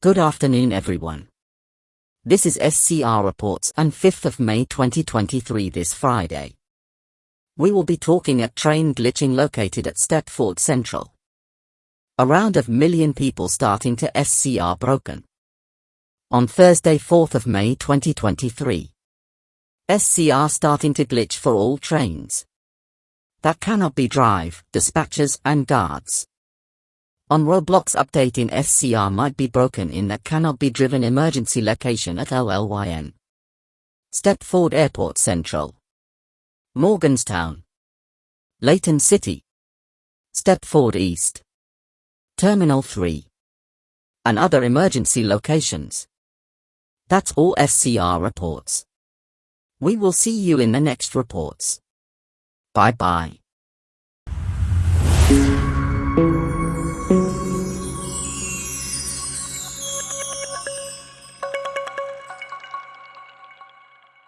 Good afternoon everyone. This is SCR Reports on 5th of May 2023 this Friday. We will be talking at train glitching located at Stepford Central. Around a million people starting to SCR broken. On Thursday 4th of May 2023. SCR starting to glitch for all trains. That cannot be drive, dispatchers and guards. On Roblox update in SCR might be broken in that cannot be driven emergency location at LLYN. Stepford Airport Central. Morganstown. Leighton City. Stepford East. Terminal 3. And other emergency locations. That's all SCR reports. We will see you in the next reports. Bye bye.